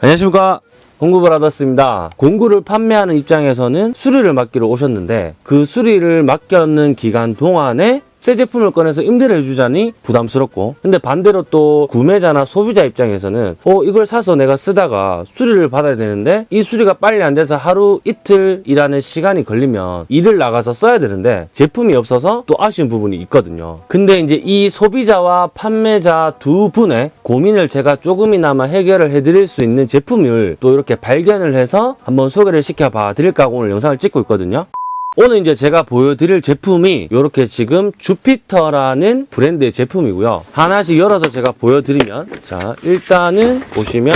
안녕하십니까. 공구브라더스입니다. 공구를 판매하는 입장에서는 수리를 맡기러 오셨는데 그 수리를 맡겼는 기간 동안에 새 제품을 꺼내서 임대를 해주자니 부담스럽고. 근데 반대로 또 구매자나 소비자 입장에서는 어 이걸 사서 내가 쓰다가 수리를 받아야 되는데 이 수리가 빨리 안 돼서 하루 이틀 일하는 시간이 걸리면 일을 나가서 써야 되는데 제품이 없어서 또 아쉬운 부분이 있거든요. 근데 이제 이 소비자와 판매자 두 분의 고민을 제가 조금이나마 해결을 해드릴 수 있는 제품을 또 이렇게 발견을 해서 한번 소개를 시켜봐 드릴까 하고 오늘 영상을 찍고 있거든요 오늘 이제 제가 보여드릴 제품이 이렇게 지금 주피터라는 브랜드의 제품이고요. 하나씩 열어서 제가 보여드리면 자 일단은 보시면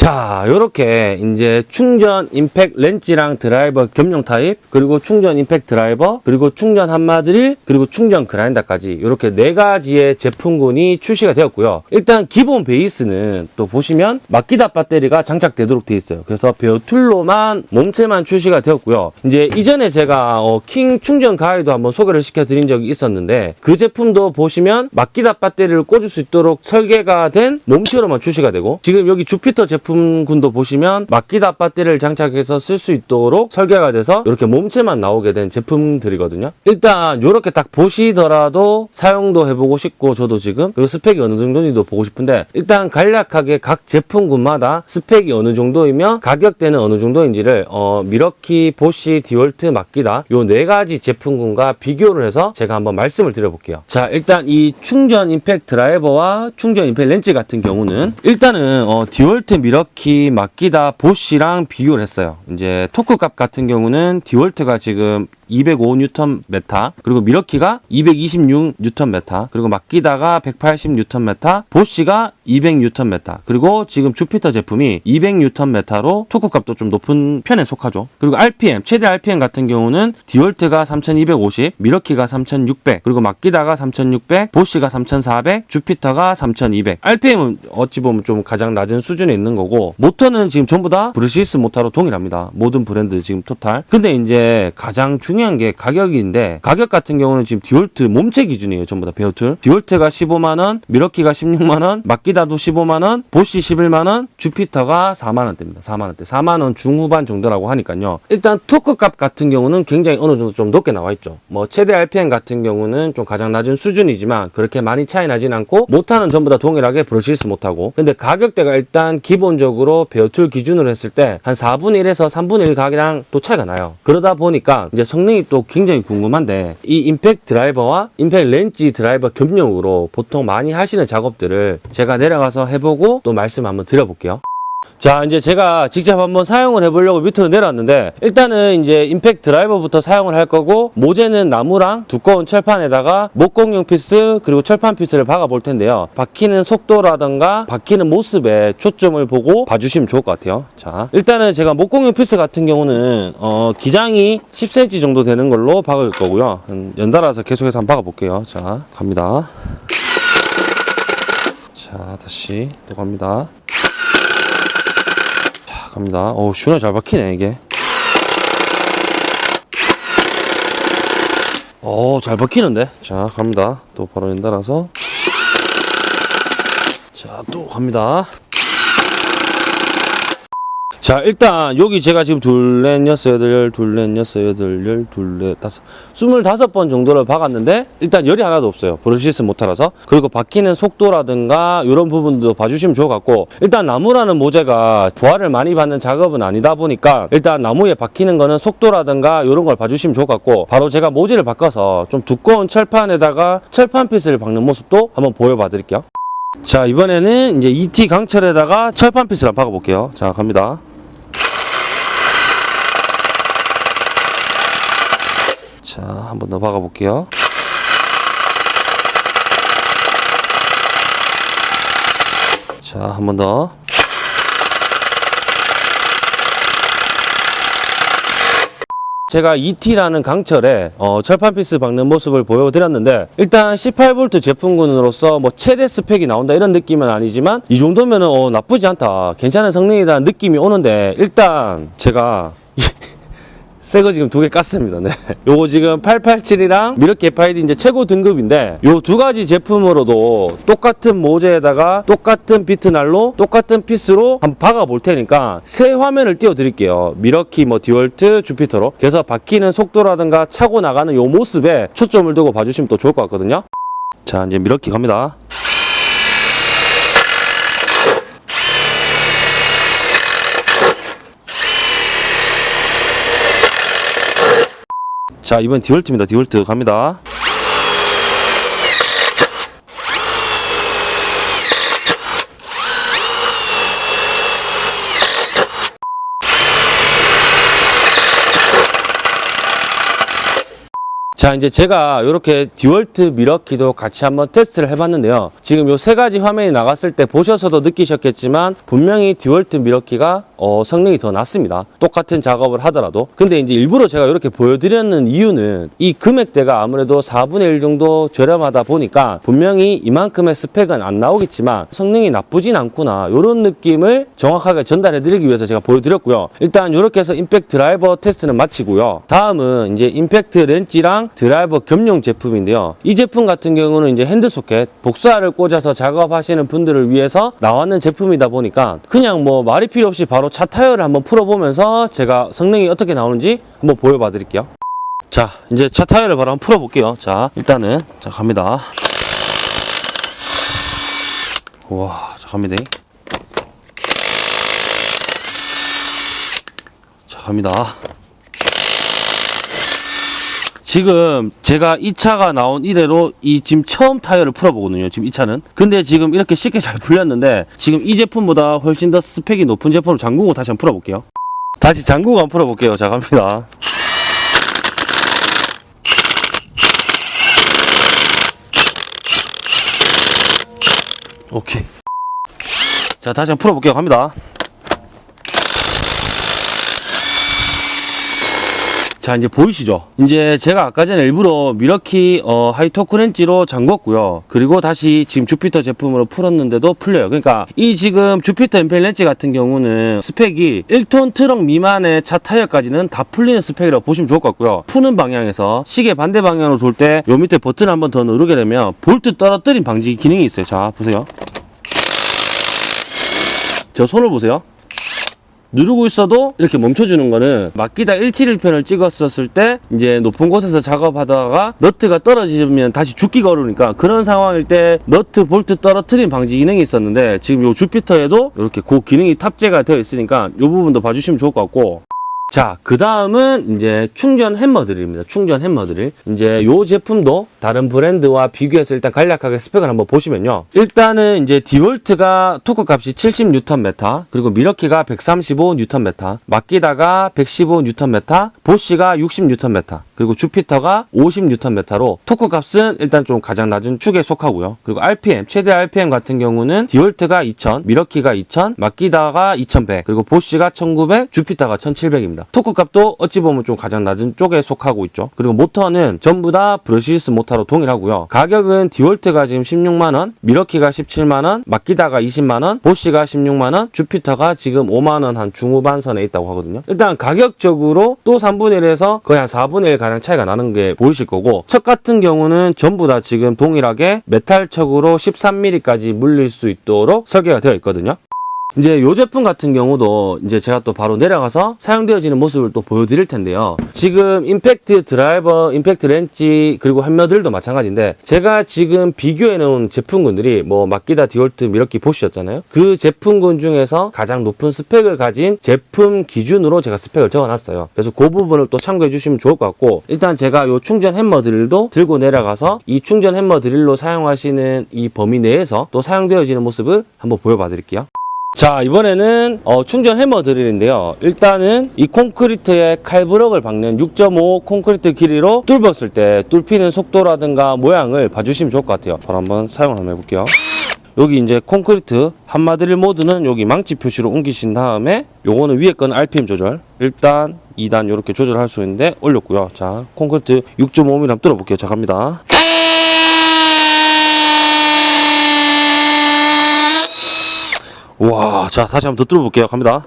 자, 요렇게 이제 충전 임팩 렌치랑 드라이버 겸용 타입, 그리고 충전 임팩 드라이버, 그리고 충전 함마드릴, 그리고 충전 그라인더까지 이렇게 네 가지의 제품군이 출시가 되었고요. 일단 기본 베이스는 또 보시면 마키다 배터리가 장착되도록 되어 있어요. 그래서 bare tool로만 몸체만 출시가 되었고요. 이제 이전에 제가 어, 킹 충전 가이드 한번 소개를 시켜드린 적이 있었는데 그 제품도 보시면 마키다 배터리를 꽂을 수 있도록 설계가 된 몸체로만 출시가 되고 지금 여기 주피터 제품 군도 보시면 마키다 배터리를 장착해서 쓸 수 있도록 설계가 돼서 이렇게 몸체만 나오게 된 제품들이거든요. 일단 이렇게 딱 보시더라도 사용도 해보고 싶고 저도 지금 그리고 스펙이 어느 정도인지도 보고 싶은데 일단 간략하게 각 제품군마다 스펙이 어느 정도이며 가격대는 어느 정도인지를 어, 밀워키, 보쉬, 디월트, 마키다 요 네 가지 제품군과 비교를 해서 제가 한번 말씀을 드려볼게요. 자 일단 이 충전 임팩 드라이버와 충전 임팩 렌치 같은 경우는 일단은 어, 디월트, 밀워키, 마키다, 보쉬랑 비교를 했어요. 이제 토크 값 같은 경우는 디월트가 지금 205N 메타 그리고 밀워키가 226N 메타 그리고 마키다가 180N 메타 보쉬가 200N 메타 그리고 지금 주피터 제품이 200N 메타로 토크 값도 좀 높은 편에 속하죠. 그리고 RPM 최대 RPM 같은 경우는 디월트가 3250 밀워키가 3600 그리고 마키다가 3600 보쉬가 3400 주피터가 3200 RPM은 어찌 보면 좀 가장 낮은 수준에 있는 거고 모터는 지금 전부 다 brushless 모터로 동일합니다. 모든 브랜드 지금 토탈. 근데 이제 가장 중요한 중요한 게 가격인데 가격 같은 경우는 지금 디월트 몸체 기준이에요 전부 다. bare tool. 디월트가 15만원 밀워키가 16만원 마키다도 15만원 보쉬 11만원 주피터가 4만원대입니다. 4만원대. 4만원 중후반 정도라고 하니까요. 일단 토크 값 같은 경우는 굉장히 어느 정도 좀 높게 나와 있죠. 뭐 최대 RPM 같은 경우는 좀 가장 낮은 수준이지만 그렇게 많이 차이 나진 않고 모타는 전부 다 동일하게 brushless 모타고. 근데 가격대가 일단 기본적으로 bare tool 기준으로 했을 때 한 4분의 1에서 3분의 1 가격이랑 또 차이가 나요. 그러다 보니까 이제 성능 성능이 또 굉장히 궁금한데 이 임팩 드라이버와 임팩 렌치 드라이버 겸용으로 보통 많이 하시는 작업들을 제가 내려가서 해보고 또 말씀 한번 드려볼게요. 자 이제 제가 직접 한번 사용을 해보려고 밑으로 내려왔는데 일단은 이제 임팩 드라이버부터 사용을 할 거고 모재는 나무랑 두꺼운 철판에다가 목공용 피스 그리고 철판 피스를 박아 볼 텐데요. 박히는 속도라던가 박히는 모습에 초점을 보고 봐주시면 좋을 것 같아요. 자 일단은 제가 목공용 피스 같은 경우는 어, 기장이 10cm 정도 되는 걸로 박을 거고요. 연달아서 계속해서 한번 박아 볼게요. 자 갑니다. 자 다시 또 갑니다 갑니다. 오, 시원하게 잘 박히네, 이게. 오, 잘 박히는데? 자, 갑니다. 또 바로 연달아서. 자, 또 갑니다. 자 일단 여기 제가 지금 둘넷 여섯 여덟 열 둘넷 여섯 여덟 열 둘넷 다섯 스물다섯 번 정도를 박았는데 일단 열이 하나도 없어요. 브러시스 모터라서. 그리고 박히는 속도라든가 이런 부분도 봐주시면 좋을 것 같고 일단 나무라는 모재가 부하를 많이 받는 작업은 아니다 보니까 일단 나무에 박히는 거는 속도라든가 이런 걸 봐주시면 좋을 것 같고 바로 제가 모재를 바꿔서 좀 두꺼운 철판에다가 철판 피스를 박는 모습도 한번 보여봐 드릴게요. 자 이번에는 이제 ET 강철에다가 철판 피스를 한번 박아볼게요. 자 갑니다 자, 한번 더 박아 볼게요. 자, 한번 더. 제가 ET라는 강철에 어, 철판 피스 박는 모습을 보여드렸는데 일단 18V 제품군으로서 뭐 최대 스펙이 나온다 이런 느낌은 아니지만 이 정도면 어, 나쁘지 않다 괜찮은 성능이라는 느낌이 오는데 일단 제가 새 거 지금 두 개 깠습니다. 네. 요거 지금 887이랑 밀워키 FID 이제 최고 등급인데 요 두 가지 제품으로도 똑같은 모재에다가 똑같은 비트날로 똑같은 피스로 한번 박아 볼 테니까 새 화면을 띄워 드릴게요. 밀워키 뭐 디월트 주피터로. 그래서 박히는 속도라든가 차고 나가는 요 모습에 초점을 두고 봐주시면 또 좋을 것 같거든요. 자, 이제 미러키 갑니다. 자, 이번 디월트입니다. 디월트 갑니다. 자, 이제 제가 이렇게 디월트 밀워키도 같이 한번 테스트를 해봤는데요. 지금 요 세 가지 화면이 나갔을 때 보셔서도 느끼셨겠지만 분명히 디월트 밀워키가 어, 성능이 더 낫습니다. 똑같은 작업을 하더라도. 근데 이제 일부러 제가 이렇게 보여드렸는 이유는 이 금액대가 아무래도 4분의 1 정도 저렴하다 보니까 분명히 이만큼의 스펙은 안 나오겠지만 성능이 나쁘진 않구나. 이런 느낌을 정확하게 전달해드리기 위해서 제가 보여드렸고요. 일단 이렇게 해서 임팩트 드라이버 테스트는 마치고요. 다음은 이제 임팩트 렌치랑 드라이버 겸용 제품인데요. 이 제품 같은 경우는 이제 핸드 소켓, 복스알을 꽂아서 작업하시는 분들을 위해서 나왔는 제품이다 보니까 그냥 뭐 말이 필요 없이 바로 차 타이어를 한번 풀어보면서 제가 성능이 어떻게 나오는지 한번 보여봐 드릴게요. 자, 이제 차 타이어를 바로 한번 풀어볼게요. 자, 일단은, 자, 갑니다. 우와, 자, 갑니다. 자, 갑니다. 지금 제가 이 차가 나온 이래로 이 지금 처음 타이어를 풀어보거든요. 지금 이 차는. 근데 지금 이렇게 쉽게 잘 풀렸는데 지금 이 제품보다 훨씬 더 스펙이 높은 제품을 잠그고 다시 한번 풀어볼게요. 다시 잠그고 한번 풀어볼게요. 자, 갑니다. 오케이. 자, 다시 한번 풀어볼게요. 갑니다. 자 이제 보이시죠? 이제 제가 아까 전에 일부러 밀워키 어, high torque 렌치로 잠궜고요. 그리고 다시 지금 주피터 제품으로 풀었는데도 풀려요. 그러니까 이 지금 주피터 임팩 렌치 같은 경우는 스펙이 1톤 트럭 미만의 차 타이어까지는 다 풀리는 스펙이라고 보시면 좋을 것 같고요. 푸는 방향에서 시계 반대 방향으로 돌 때 요 밑에 버튼 한 번 더 누르게 되면 볼트 떨어뜨림 방지 기능이 있어요. 자 보세요. 저 손을 보세요. 누르고 있어도 이렇게 멈춰주는 거는 마키다 171편을 찍었었을 때 이제 높은 곳에서 작업하다가 너트가 떨어지면 다시 줍기가 어려우니까 그런 상황일 때 너트 볼트 떨어뜨림 방지 기능이 있었는데 지금 요 주피터에도 이렇게 그 기능이 탑재가 되어 있으니까 요 부분도 봐주시면 좋을 것 같고 자, 그 다음은 이제 충전 햄머드릴입니다. 충전 햄머드릴. 이제 요 제품도 다른 브랜드와 비교해서 일단 간략하게 스펙을 한번 보시면요. 일단은 이제 디월트가 토크 값이 70Nm, 그리고 밀워키가 135Nm, 마키다가 115Nm, 보쉬가 60Nm, 그리고 주피터가 50Nm로 토크 값은 일단 좀 가장 낮은 축에 속하고요. 그리고 RPM, 최대 RPM 같은 경우는 디월트가 2000, 밀워키가 2000, 마키다가 2100, 그리고 보쉬가 1900, 주피터가 1700입니다. 토크 값도 어찌 보면 좀 가장 낮은 쪽에 속하고 있죠. 그리고 모터는 전부 다 brushless 모터로 동일하고요. 가격은 디월트가 지금 16만원, 밀워키가 17만원, 마키다가 20만원, 보쉬가 16만원, 주피터가 지금 5만원 한 중후반 선에 있다고 하거든요. 일단 가격적으로 또 3분의 1에서 거의 한 4분의 1 가량 차이가 나는 게 보이실 거고 척 같은 경우는 전부 다 지금 동일하게 메탈 척으로 13mm까지 물릴 수 있도록 설계가 되어 있거든요. 이제 요 제품 같은 경우도 이제 제가 또 바로 내려가서 사용되어지는 모습을 또 보여드릴 텐데요. 지금 임팩트 드라이버, 임팩트 렌치 그리고 햄머드릴도 마찬가지인데 제가 지금 비교해 놓은 제품군들이 뭐 마키다 디월트 밀워키 보쉬였잖아요. 그 제품군 중에서 가장 높은 스펙을 가진 제품 기준으로 제가 스펙을 적어놨어요. 그래서 그 부분을 또 참고해 주시면 좋을 것 같고 일단 제가 요 충전 햄머 드릴도 들고 내려가서 이 충전 햄머 드릴로 사용하시는 이 범위 내에서 또 사용되어지는 모습을 한번 보여봐 드릴게요. 자 이번에는 어, 충전 해머 드릴인데요. 일단은 이 콘크리트에 칼브럭을 박는 6.5 콘크리트 길이로 뚫었을 때 뚫히는 속도라든가 모양을 봐주시면 좋을 것 같아요. 바로 한번 사용을 한번 해볼게요. 여기 이제 콘크리트 한마드릴 모드는 여기 망치 표시로 옮기신 다음에 요거는 위에 거는 RPM 조절. 일단 2단 이렇게 조절할 수 있는데 올렸고요. 자 콘크리트 6.5mm 한번 뚫어볼게요. 자 갑니다 와, 자, 다시 한번 더 들어볼게요. 갑니다.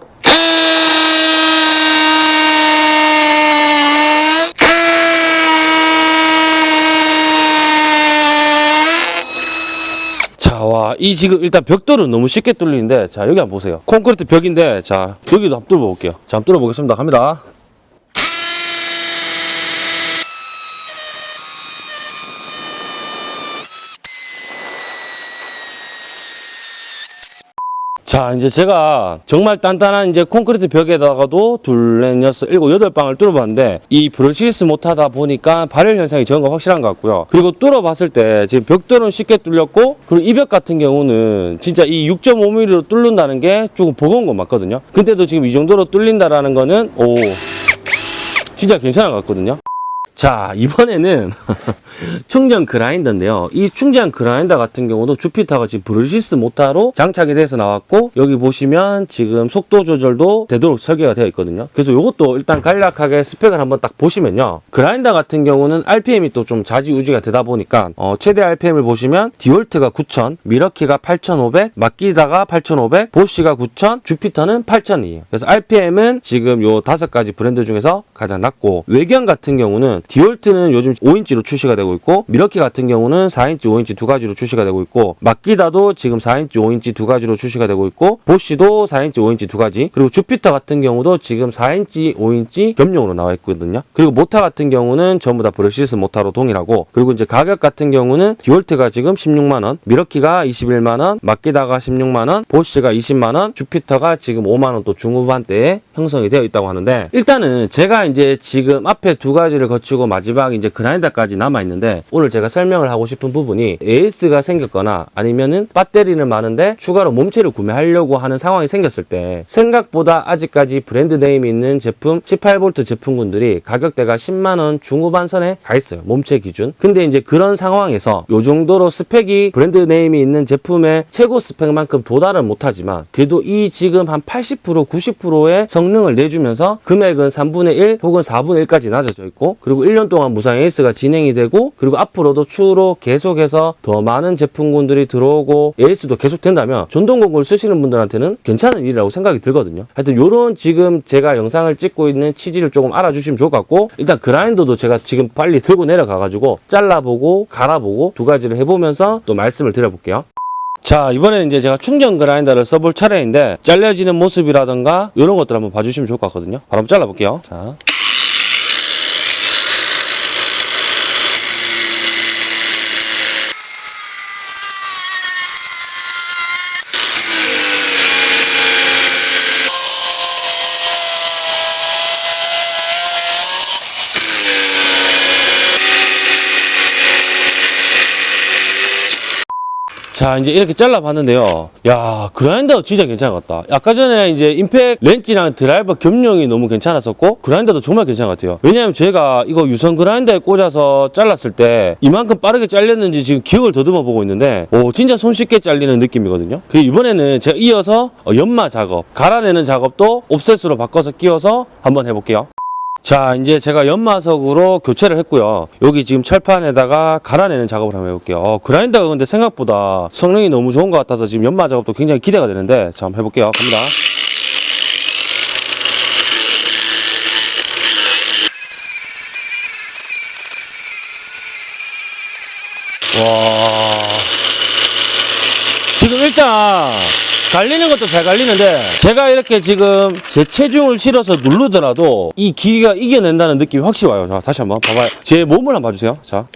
자, 와, 이 지금 일단 벽돌은 너무 쉽게 뚫리는데, 자, 여기 한번 보세요. 콘크리트 벽인데, 자, 여기도 한번 뚫어볼게요. 자, 한번 뚫어보겠습니다. 갑니다. 자, 이제 제가 정말 단단한 이제 콘크리트 벽에다가도 둘, 넷, 여섯, 일곱, 여덟 방을 뚫어봤는데 이 brushless 모타다 보니까 발열 현상이 적은 거 확실한 것 같고요. 그리고 뚫어봤을 때 지금 벽돌은 쉽게 뚫렸고 그리고 이 벽 같은 경우는 진짜 이 6.5mm로 뚫는다는 게 조금 버거운 건 맞거든요. 근데도 지금 이 정도로 뚫린다라는 거는 오 진짜 괜찮은 것 같거든요. 자, 이번에는 충전 그라인더인데요. 이 충전 그라인더 같은 경우도 주피터가 지금 brushless 모타로 장착이 돼서 나왔고 여기 보시면 지금 속도 조절도 되도록 설계가 되어 있거든요. 그래서 이것도 일단 간략하게 스펙을 한번 딱 보시면요. 그라인더 같은 경우는 RPM이 또 좀 자지우지가 되다 보니까 어, 최대 RPM을 보시면 디월트가 9000, 밀워키가 8500, 마키다가 8500, 보쉬가 9000, 주피터는 8000이에요. 그래서 RPM은 지금 요 다섯 가지 브랜드 중에서 가장 낮고 외경 같은 경우는 디월트는 요즘 5인치로 출시가 되고 있고 밀워키 같은 경우는 4인치, 5인치 두 가지로 출시가 되고 있고 마키다도 지금 4인치, 5인치 두 가지로 출시가 되고 있고 보쉬도 4인치, 5인치 두 가지 그리고 주피터 같은 경우도 지금 4인치, 5인치 겸용으로 나와 있거든요. 그리고 모타 같은 경우는 전부 다 brushless 모타로 동일하고 그리고 이제 가격 같은 경우는 디월트가 지금 16만 원, 밀워키가 21만 원, 마키다가 16만 원, 보쉬가 20만 원, 주피터가 지금 5만 원 또 중후반대에 형성이 되어 있다고 하는데 일단은 제가 이제 지금 앞에 두 가지를 거치고 마지막 이제 그라인더까지 남아 있는데 오늘 제가 설명을 하고 싶은 부분이 AS가 생겼거나 아니면은 배터리는 많은데 추가로 몸체를 구매하려고 하는 상황이 생겼을 때 생각보다 아직까지 brand name이 있는 제품 18V 제품군들이 가격대가 10만 원 중후반 선에 가 있어요. 몸체 기준. 근데 이제 그런 상황에서 요 정도로 스펙이 brand name이 있는 제품의 최고 스펙만큼 도달은 못하지만 그래도 이 지금 한 80% 90%의 성능을 내주면서 금액은 3분의 1 혹은 4분의 1까지 낮아져 있고 그리고 1년 동안 무상 AS가 진행이 되고 그리고 앞으로도 추후로 계속해서 더 많은 제품군들이 들어오고 AS도 계속 된다면 전동공구를 쓰시는 분들한테는 괜찮은 일이라고 생각이 들거든요. 하여튼 요런 지금 제가 영상을 찍고 있는 취지를 조금 알아주시면 좋을 것 같고 일단 그라인더도 제가 지금 빨리 들고 내려가가지고 잘라보고 갈아보고 두 가지를 해보면서 또 말씀을 드려볼게요. 자 이번에는 이제 제가 충전 그라인더를 써볼 차례인데 잘려지는 모습이라든가 이런 것들 한번 봐주시면 좋을 것 같거든요 바로 한번 잘라볼게요 자 자, 이제 이렇게 잘라봤는데요. 야, 그라인더 진짜 같다. 아까 전에 이제 임팩 렌치랑 드라이버 겸용이 너무 괜찮았었고, 그라인더도 정말 괜찮은 것 같아요. 왜냐하면 제가 이거 유선 그라인더에 꽂아서 잘랐을 때 이만큼 빠르게 잘렸는지 지금 기억을 더듬어 보고 있는데, 오, 진짜 손쉽게 잘리는 느낌이거든요. 그 이번에는 제가 이어서 어, 연마 작업, 갈아내는 작업도 옵셋으로 바꿔서 끼워서 한번 해볼게요. 자, 이제 제가 연마석으로 교체를 했고요. 여기 지금 철판에다가 갈아내는 작업을 한번 해볼게요. 어, 그라인더가 근데 생각보다 성능이 너무 좋은 것 같아서 지금 연마 작업도 굉장히 기대가 되는데, 자, 한번 해볼게요. 갑니다. 와. 지금 일단 갈리는 것도 잘 갈리는데 제가 이렇게 지금 제 체중을 실어서 누르더라도 이 기기가 이겨낸다는 느낌이 확실히 와요. 자, 다시 한번 봐봐요. 제 몸을 한번 봐주세요. 자.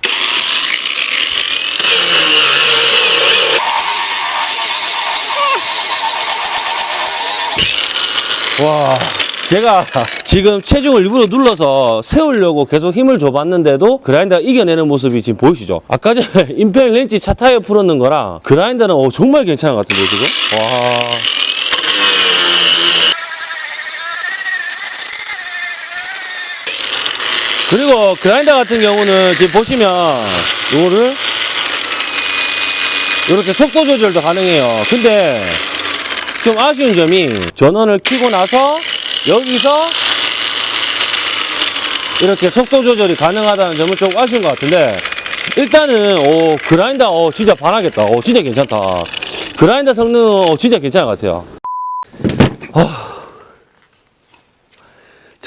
와. 제가 지금 체중을 일부러 눌러서 세우려고 계속 힘을 줘봤는데도 그라인더가 이겨내는 모습이 지금 보이시죠? 아까 전에 임팩 렌치 차 타이어 풀었는 거랑 그라인더는 어, 정말 괜찮은 것 같은데 지금? 와. 그리고 그라인더 같은 경우는 지금 보시면 이거를 이렇게 속도 조절도 가능해요. 근데 좀 아쉬운 점이 전원을 켜고 나서 여기서 이렇게 속도 조절이 가능하다는 점은 좀 아쉬운 것 같은데 일단은 오 그라인더 어 진짜 반하겠다. 어 진짜 괜찮다. 그라인더 성능 어 진짜 괜찮은 것 같아요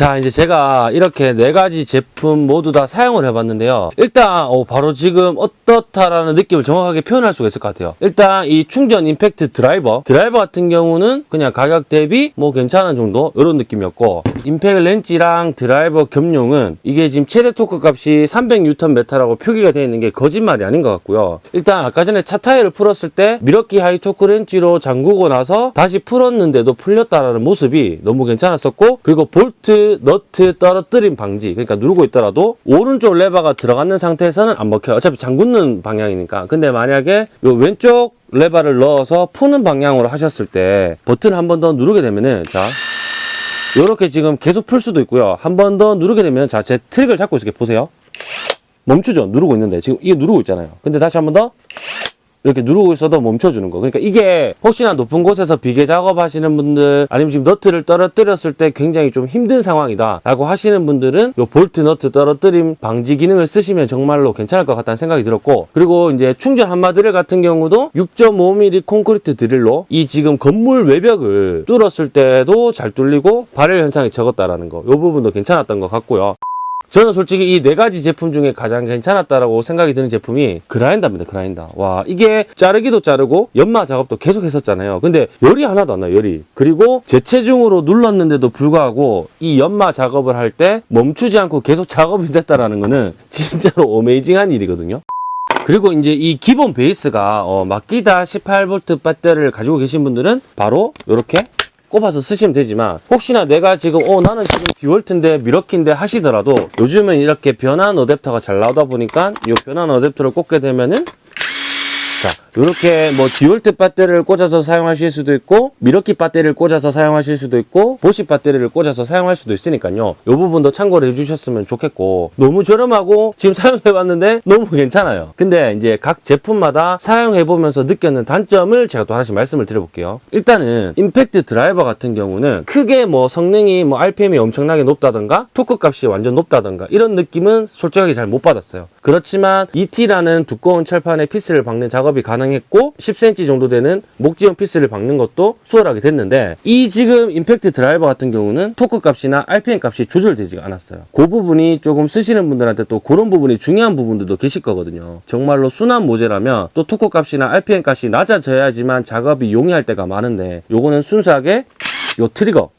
자, 이제 제가 이렇게 네 가지 제품 모두 다 사용을 해봤는데요. 일단, 어, 바로 지금 어떻다라는 느낌을 정확하게 표현할 수가 있을 것 같아요. 일단, 이 충전 임팩트 드라이버. 드라이버 같은 경우는 그냥 가격 대비 뭐 괜찮은 정도? 이런 느낌이었고, 임팩트 렌치랑 드라이버 겸용은 이게 지금 최대 토크 값이 300Nm라고 표기가 되어 있는 게 거짓말이 아닌 것 같고요. 일단, 아까 전에 차 타이어를 풀었을 때 밀워키 high torque 렌치로 잠그고 나서 다시 풀었는데도 풀렸다라는 모습이 너무 괜찮았었고, 그리고 볼트, 너트 떨어뜨림 방지. 그러니까 누르고 있더라도 오른쪽 레버가 들어가는 상태에서는 안 먹혀요. 어차피 잠그는 방향이니까. 근데 만약에 요 왼쪽 레버를 넣어서 푸는 방향으로 하셨을 때 버튼을 한번 더 누르게 되면은 자 요렇게 지금 계속 풀 수도 있고요. 한 번 더 누르게 되면 자 제 트리거를 잡고 있을게 보세요. 멈추죠. 누르고 있는데 지금 이게 누르고 있잖아요. 근데 다시 한 번 더 이렇게 누르고 있어도 멈춰주는 거. 그러니까 이게 혹시나 높은 곳에서 비계 작업하시는 분들 아니면 지금 너트를 떨어뜨렸을 때 굉장히 좀 힘든 상황이다 라고 하시는 분들은 요 볼트 너트 떨어뜨림 방지 기능을 쓰시면 정말로 괜찮을 것 같다는 생각이 들었고 그리고 이제 충전 함마 드릴 같은 경우도 6.5mm 콘크리트 드릴로 이 지금 건물 외벽을 뚫었을 때도 잘 뚫리고 발열 현상이 적었다라는 거. 요 부분도 괜찮았던 것 같고요. 저는 솔직히 이 네 가지 제품 중에 가장 괜찮았다라고 생각이 드는 제품이 그라인더입니다. 그라인더. 와 이게 자르기도 자르고 연마 작업도 계속 했었잖아요. 근데 열이 하나도 안 나요. 열이. 그리고 재체중으로 눌렀는데도 불구하고 이 연마 작업을 할 때 멈추지 않고 계속 작업이 됐다라는 거는 진짜로 어메이징한 일이거든요. 그리고 이제 이 기본 베이스가 어, 마키다 18V 배터리를 가지고 계신 분들은 바로 이렇게 꼽아서 쓰시면 되지만 혹시나 내가 지금 어 나는 지금 디월트인데 밀워키인데 하시더라도 요즘은 이렇게 변환 어댑터가 잘 나오다 보니까 이 변환 어댑터를 꽂게 되면은 자, 이렇게 뭐 디월트 배터리를 꽂아서 사용하실 수도 있고 밀워키 배터리를 꽂아서 사용하실 수도 있고 보쉬 배터리를 꽂아서 사용할 수도 있으니까요. 이 부분도 참고를 해주셨으면 좋겠고 너무 저렴하고 지금 사용해봤는데 너무 괜찮아요. 근데 이제 각 제품마다 사용해보면서 느꼈는 단점을 제가 또 하나씩 말씀을 드려볼게요. 일단은 임팩트 드라이버 같은 경우는 크게 뭐 성능이 뭐 RPM이 엄청나게 높다던가 토크 값이 완전 높다던가 이런 느낌은 솔직하게 잘 못 받았어요. 그렇지만 2T라는 두꺼운 철판에 피스를 박는 작업이 가능 했고 10cm 정도 되는 목재용 피스를 박는 것도 수월하게 됐는데 이 지금 임팩트 드라이버 같은 경우는 토크 값이나 RPM 값이 조절되지가 않았어요. 그 부분이 조금 쓰시는 분들한테 또 그런 부분이 중요한 부분들도 계실 거거든요. 정말로 순한 모재라면 또 토크 값이나 RPM 값이 낮아져야지만 작업이 용이할 때가 많은데 요거는 순수하게 요 트리거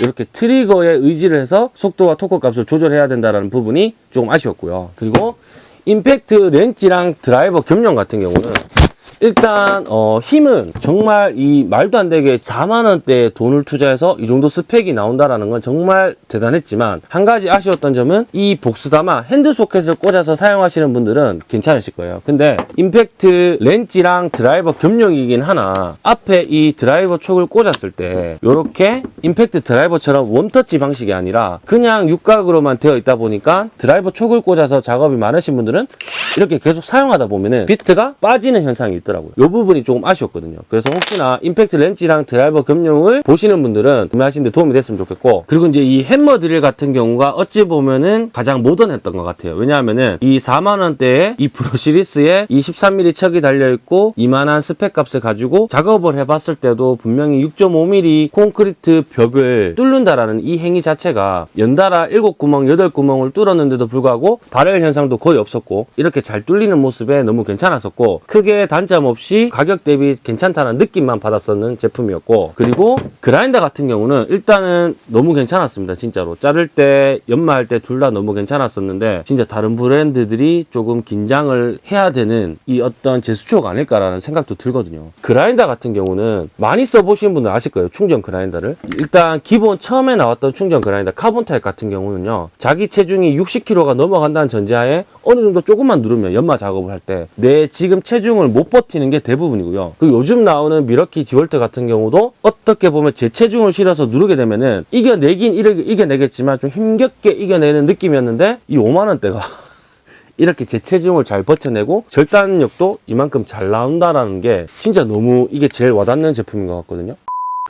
이렇게 트리거에 의지를 해서 속도와 토크 값을 조절해야 된다는 부분이 조금 아쉬웠고요. 그리고 임팩트 렌치랑 드라이버 겸용 같은 경우는 일단 어, 힘은 정말 이 말도 안 되게 4만 원대 돈을 투자해서 이 정도 스펙이 나온다라는 건 정말 대단했지만 한 가지 아쉬웠던 점은 이 복스다마 핸드 소켓을 꽂아서 사용하시는 분들은 괜찮으실 거예요. 근데 임팩트 렌치랑 드라이버 겸용이긴 하나 앞에 이 드라이버 촉을 꽂았을 때 이렇게 임팩트 드라이버처럼 원터치 방식이 아니라 그냥 육각으로만 되어 있다 보니까 드라이버 촉을 꽂아서 작업이 많으신 분들은 이렇게 계속 사용하다 보면은 비트가 빠지는 현상이 있더라고요. 이 부분이 조금 아쉬웠거든요. 그래서 혹시나 임팩트 렌치랑 드라이버 겸용을 보시는 분들은 구매하시는데 도움이 됐으면 좋겠고 그리고 이제 이 햄머 드릴 같은 경우가 어찌 보면은 가장 무난했던 것 같아요. 왜냐하면은 이 4만 원대에 이 brushless에 이 13mm 척이 달려 있고 이만한 스펙 값을 가지고 작업을 해봤을 때도 분명히 6.5mm 콘크리트 벽을 뚫는다라는 이 행위 자체가 연달아 7구멍, 8구멍을 뚫었는데도 불구하고 발열 현상도 거의 없었고 이렇게 잘 뚫리는 모습에 너무 괜찮았었고 크게 단점 없이 가격 대비 괜찮다는 느낌만 받았었는 제품이었고 그리고 그라인더 같은 경우는 일단은 너무 괜찮았습니다 진짜로. 자를 때 연마할 때 둘 다 너무 괜찮았었는데 진짜 다른 브랜드들이 조금 긴장을 해야 되는 이 어떤 제수초가 아닐까라는 생각도 들거든요. 그라인더 같은 경우는 많이 써보신 분들 아실 거예요 충전 그라인더를. 일단 기본 처음에 나왔던 충전 그라인더 카본 타입 같은 경우는요 자기 체중이 60kg가 넘어간다는 전제하에 어느 정도 조금만 누르면 연마 작업을 할 때 내 지금 체중을 못 버티는 게 대부분이고요. 그리고 요즘 나오는 밀워키 디월트 같은 경우도 어떻게 보면 제 체중을 실어서 누르게 되면은 이겨내긴 이겨- 이겨내겠지만 좀 힘겹게 이겨내는 느낌이었는데 이 5만 원대가 이렇게 제 체중을 잘 버텨내고 절단력도 이만큼 잘 나온다라는 게 진짜 너무 이게 제일 와닿는 제품인 것 같거든요.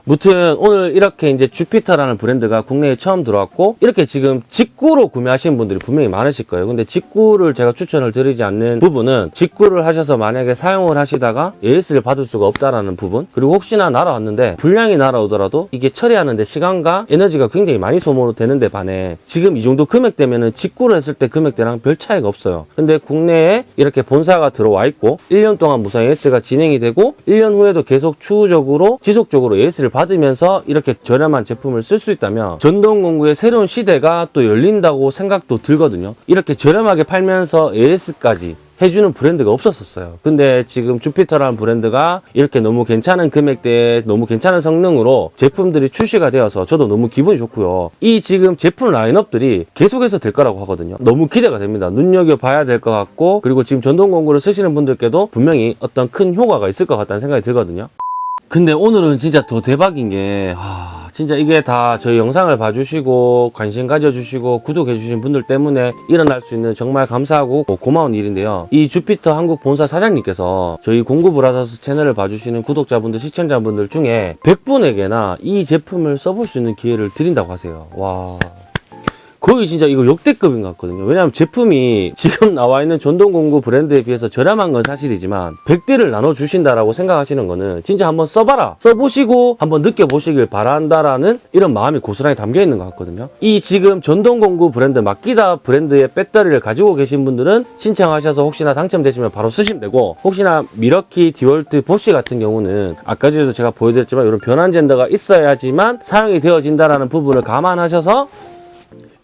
무튼 오늘 이렇게 이제 주피터라는 브랜드가 국내에 처음 들어왔고 이렇게 지금 직구로 구매하시는 분들이 분명히 많으실 거예요. 근데 직구를 제가 추천을 드리지 않는 부분은 직구를 하셔서 만약에 사용을 하시다가 AS를 받을 수가 없다라는 부분 그리고 혹시나 날아왔는데 불량이 날아오더라도 이게 처리하는데 시간과 에너지가 굉장히 많이 소모되는데 반해 지금 이 정도 금액 되면은 직구를 했을 때 금액대랑 별 차이가 없어요. 근데 국내에 이렇게 본사가 들어와 있고 1년 동안 무상 AS가 진행이 되고 1년 후에도 계속 추후적으로 지속적으로 AS를 받 으면서 이렇게 저렴한 제품을 쓸 수 있다면 전동공구의 새로운 시대가 또 열린다고 생각도 들거든요. 이렇게 저렴하게 팔면서 AS까지 해주는 브랜드가 없었었어요. 근데 지금 주피터라는 브랜드가 이렇게 너무 괜찮은 금액대에 너무 괜찮은 성능으로 제품들이 출시가 되어서 저도 너무 기분이 좋고요. 이 지금 제품 라인업들이 계속해서 될 거라고 하거든요. 너무 기대가 됩니다. 눈여겨봐야 될 것 같고 그리고 지금 전동공구를 쓰시는 분들께도 분명히 어떤 큰 효과가 있을 것 같다는 생각이 들거든요. 근데 오늘은 진짜 더 대박인 게 하, 진짜 이게 다 저희 영상을 봐주시고 관심 가져주시고 구독해주신 분들 때문에 일어날 수 있는 정말 감사하고 고마운 일인데요. 이 주피터 한국 본사 사장님께서 저희 공구브라더스 채널을 봐주시는 구독자분들 시청자분들 중에 100분에게나 이 제품을 써볼 수 있는 기회를 드린다고 하세요. 와. 거의 진짜 이거 역대급인 것 같거든요. 왜냐하면 제품이 지금 나와 있는 전동공구 브랜드에 비해서 저렴한 건 사실이지만 100대를 나눠주신다라고 생각하시는 거는 진짜 한번 써봐라. 써보시고 한번 느껴보시길 바란다라는 이런 마음이 고스란히 담겨 있는 것 같거든요. 이 지금 전동공구 브랜드 마키다 브랜드의 배터리를 가지고 계신 분들은 신청하셔서 혹시나 당첨되시면 바로 쓰시면 되고 혹시나 미러키, 디월트, 보쉬 같은 경우는 아까 전에도 제가 보여드렸지만 이런 변환 젠더가 있어야지만 사용이 되어진다라는 부분을 감안하셔서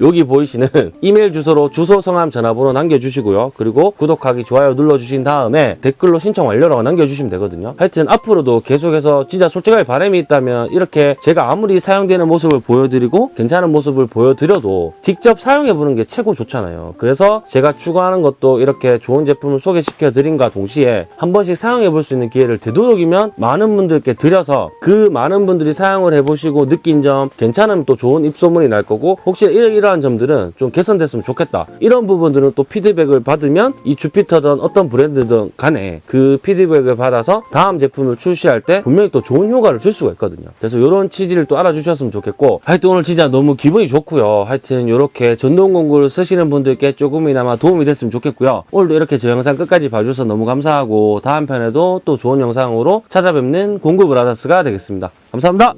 여기 보이시는 이메일 주소로 주소, 성함, 전화번호 남겨주시고요. 그리고 구독하기, 좋아요 눌러주신 다음에 댓글로 신청 완료라고 남겨주시면 되거든요. 하여튼 앞으로도 계속해서 진짜 솔직하게 바람이 있다면 이렇게 제가 아무리 사용되는 모습을 보여드리고 괜찮은 모습을 보여드려도 직접 사용해보는 게 최고 좋잖아요. 그래서 제가 추구하는 것도 이렇게 좋은 제품을 소개시켜 드린과 동시에 한 번씩 사용해볼 수 있는 기회를 되도록이면 많은 분들께 드려서 그 많은 분들이 사용을 해보시고 느낀 점 괜찮으면 또 좋은 입소문이 날 거고 혹시 이러 이러한 점들은 좀 개선됐으면 좋겠다. 이런 부분들은 또 피드백을 받으면 이 주피터든 어떤 브랜드든 간에 그 피드백을 받아서 다음 제품을 출시할 때 분명히 또 좋은 효과를 줄 수가 있거든요. 그래서 이런 취지를 또 알아주셨으면 좋겠고 하여튼 오늘 진짜 너무 기분이 좋고요. 하여튼 이렇게 전동공구를 쓰시는 분들께 조금이나마 도움이 됐으면 좋겠고요. 오늘도 이렇게 저 영상 끝까지 봐주셔서 너무 감사하고 다음 편에도 또 좋은 영상으로 찾아뵙는 공구브라더스가 되겠습니다. 감사합니다